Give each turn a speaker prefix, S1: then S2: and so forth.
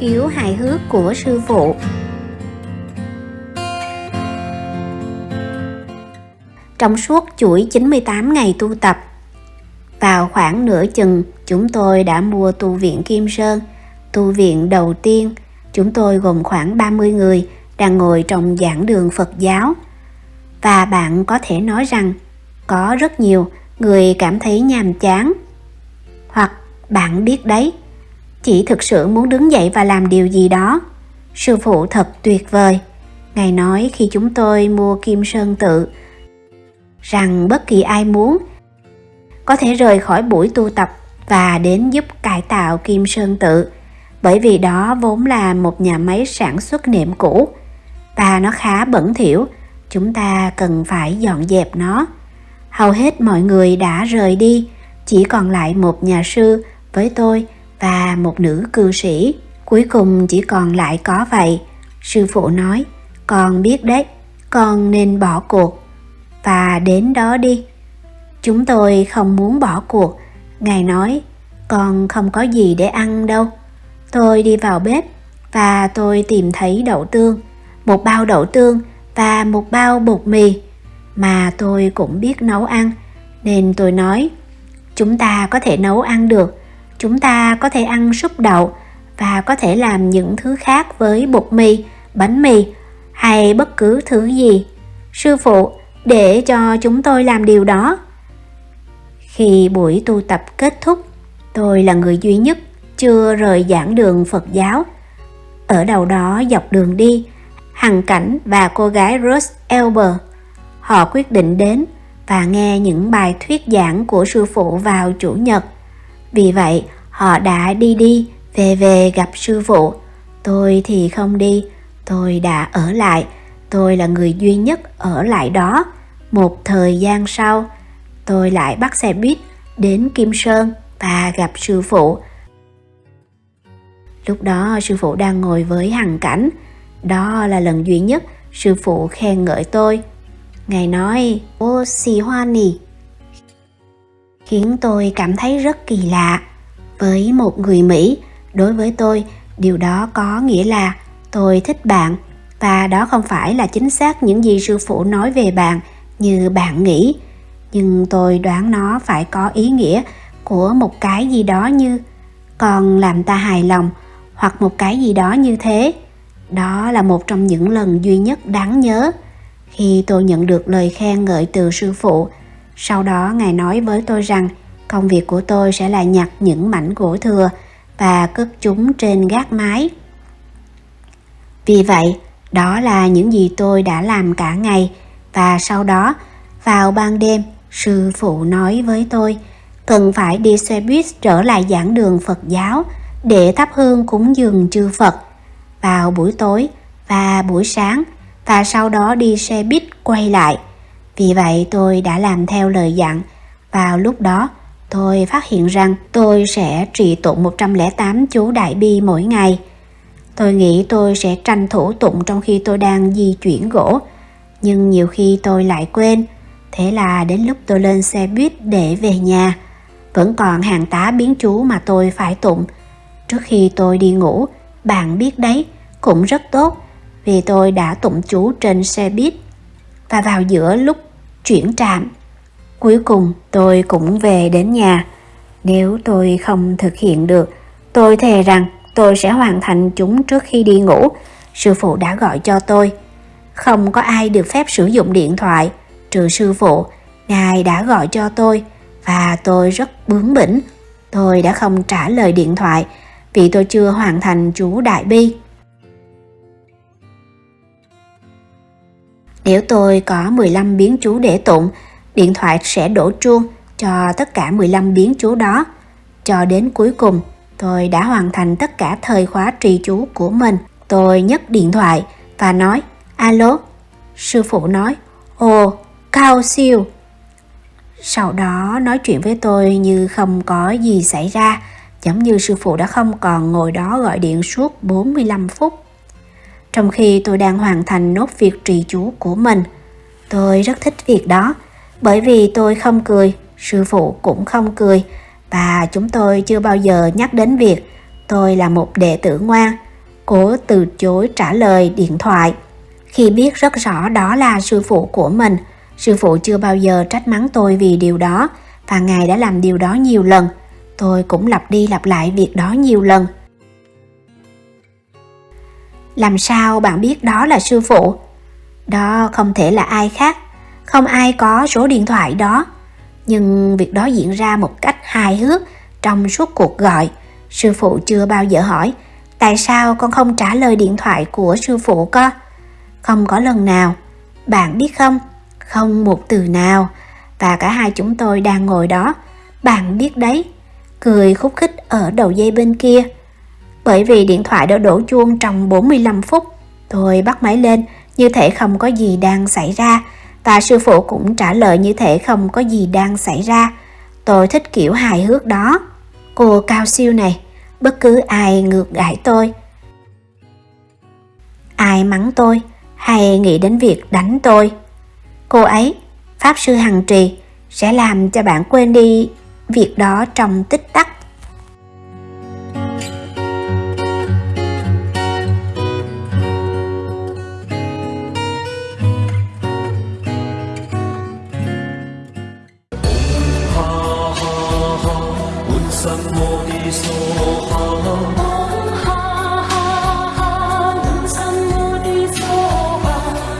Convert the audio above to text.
S1: khiếu hài hước của sư phụ Trong suốt chuỗi 98 ngày tu tập, vào khoảng nửa chừng chúng tôi đã mua tu viện Kim Sơn. Tu viện đầu tiên, chúng tôi gồm khoảng 30 người đang ngồi trong giảng đường Phật giáo. Và bạn có thể nói rằng có rất nhiều người cảm thấy nhàm chán. Hoặc bạn biết đấy, chỉ thực sự muốn đứng dậy và làm điều gì đó. Sư phụ thật tuyệt vời. Ngài nói khi chúng tôi mua Kim Sơn tự rằng bất kỳ ai muốn có thể rời khỏi buổi tu tập và đến giúp cải tạo Kim Sơn tự bởi vì đó vốn là một nhà máy sản xuất nệm cũ và nó khá bẩn thỉu, chúng ta cần phải dọn dẹp nó. Hầu hết mọi người đã rời đi, chỉ còn lại một nhà sư với tôi và một nữ cư sĩ. Cuối cùng chỉ còn lại có vậy. Sư phụ nói, con biết đấy, con nên bỏ cuộc và đến đó đi. Chúng tôi không muốn bỏ cuộc. Ngài nói, con không có gì để ăn đâu. Tôi đi vào bếp và tôi tìm thấy đậu tương một bao đậu tương và một bao bột mì mà tôi cũng biết nấu ăn. Nên tôi nói, chúng ta có thể nấu ăn được. Chúng ta có thể ăn súp đậu và có thể làm những thứ khác với bột mì, bánh mì hay bất cứ thứ gì. Sư phụ, để cho chúng tôi làm điều đó. Khi buổi tu tập kết thúc, tôi là người duy nhất chưa rời giảng đường phật giáo. Ở đầu đó dọc đường đi hằng cảnh và cô gái rose elber. Họ quyết định đến và nghe những bài thuyết giảng của sư phụ vào chủ nhật. Vì vậy, họ đã đi đi, về về gặp sư phụ. Tôi thì không đi, tôi đã ở lại. Tôi là người duy nhất ở lại đó. Một thời gian sau, tôi lại bắt xe buýt đến kim sơn và gặp sư phụ. Lúc đó, sư phụ đang ngồi với hằng cảnh đó là lần duy nhất sư phụ khen ngợi tôi. Ngài nói, ô xì hoa nì. Khiến tôi cảm thấy rất kỳ lạ với một người mỹ. Đối với tôi, điều đó có nghĩa là tôi thích bạn và đó không phải là chính xác những gì sư phụ nói về bạn như bạn nghĩ. Nhưng tôi đoán nó phải có ý nghĩa của một cái gì đó như còn làm ta hài lòng hoặc một cái gì đó như thế đó là một trong những lần duy nhất đáng nhớ khi tôi nhận được lời khen ngợi từ sư phụ. Sau đó, ngài nói với tôi rằng công việc của tôi sẽ là nhặt những mảnh gỗ thừa và cất chúng trên gác mái. Vì vậy, đó là những gì tôi đã làm cả ngày và sau đó, vào ban đêm, sư phụ nói với tôi, cần phải đi xe buýt trở lại giảng đường phật giáo để thắp hương cúng dường chư phật vào buổi tối và buổi sáng và sau đó đi xe buýt quay lại vì vậy tôi đã làm theo lời dặn vào lúc đó tôi phát hiện rằng tôi sẽ trì tụng 108 chú đại bi mỗi ngày. Tôi nghĩ tôi sẽ tranh thủ tụng trong khi tôi đang di chuyển gỗ, nhưng nhiều khi tôi lại quên. Thế là đến lúc tôi lên xe buýt để về nhà, vẫn còn hàng tá biến chú mà tôi phải tụng. Trước khi tôi đi ngủ, bạn biết đấy, cũng rất tốt vì tôi đã tụng chú trên xe buýt. Và vào giữa lúc chuyển trạm, cuối cùng tôi cũng về đến nhà. Nếu tôi không thực hiện được, tôi thề rằng tôi sẽ hoàn thành chúng trước khi đi ngủ. Sư phụ đã gọi cho tôi. Không có ai được phép sử dụng điện thoại, trừ sư phụ. Ngài đã gọi cho tôi và tôi rất bướng bỉnh. Tôi đã không trả lời điện thoại vì tôi chưa hoàn thành chú Đại Bi. Nếu tôi có 15 biến chú để tụng, điện thoại sẽ đổ chuông cho tất cả 15 biến chú đó. Cho đến cuối cùng, tôi đã hoàn thành tất cả thời khóa trì chú của mình. Tôi nhấc điện thoại và nói, alo. Sư phụ nói, ồ, cao siêu. Sau đó nói chuyện với tôi như không có gì xảy ra, giống như sư phụ đã không còn ngồi đó gọi điện suốt 45 phút. trong khi tôi đang hoàn thành nốt việc trì chú của mình. Tôi rất thích việc đó, bởi vì tôi không cười, sư phụ cũng không cười, và chúng tôi chưa bao giờ nhắc đến việc tôi là một đệ tử ngoan, cố từ chối trả lời điện thoại. Khi biết rất rõ đó là sư phụ của mình, sư phụ chưa bao giờ trách mắng tôi vì điều đó, và ngài đã làm điều đó nhiều lần. Tôi cũng lặp đi lặp lại việc đó nhiều lần. Làm sao bạn biết đó là sư phụ? Đó không thể là ai khác, không ai có số điện thoại đó. Nhưng việc đó diễn ra một cách hài hước trong suốt cuộc gọi. Sư phụ chưa bao giờ hỏi, tại sao con không trả lời điện thoại của sư phụ con? Không có lần nào. Bạn biết không? Không một từ nào. Và cả hai chúng tôi đang ngồi đó. Bạn biết đấy. Cười khúc khích ở đầu dây bên kia. Bởi vì điện thoại đã đổ chuông trong 45 phút. Tôi bắt máy lên như thể không có gì đang xảy ra và sư phụ cũng trả lời như thể không có gì đang xảy ra. Tôi thích kiểu hài hước đó. Cô cao siêu này, bất cứ ai ngược gãi tôi, ai mắng tôi hay nghĩ đến việc đánh tôi. Cô ấy, Pháp Sư Hằng Trì, sẽ làm cho bạn quên đi việc đó trong tích tắc.